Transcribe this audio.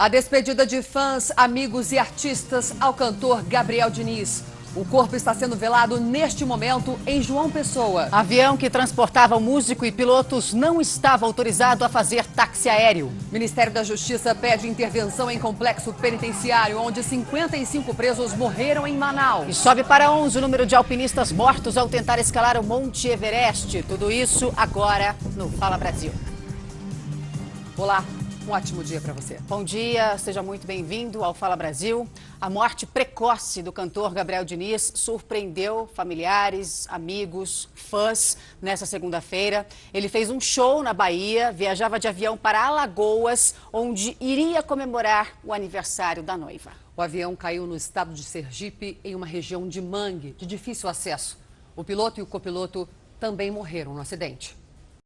A despedida de fãs, amigos e artistas ao cantor Gabriel Diniz. O corpo está sendo velado neste momento em João Pessoa. Avião que transportava o músico e pilotos não estava autorizado a fazer táxi aéreo. Ministério da Justiça pede intervenção em complexo penitenciário, onde 55 presos morreram em Manaus. E sobe para 11 o número de alpinistas mortos ao tentar escalar o Monte Everest. Tudo isso agora no Fala Brasil. Olá, um ótimo dia para você. Bom dia, seja muito bem-vindo ao Fala Brasil. A morte precoce do cantor Gabriel Diniz surpreendeu familiares, amigos, fãs nessa segunda-feira. Ele fez um show na Bahia, viajava de avião para Alagoas, onde iria comemorar o aniversário da noiva. O avião caiu no estado de Sergipe, em uma região de mangue, de difícil acesso. O piloto e o copiloto também morreram no acidente.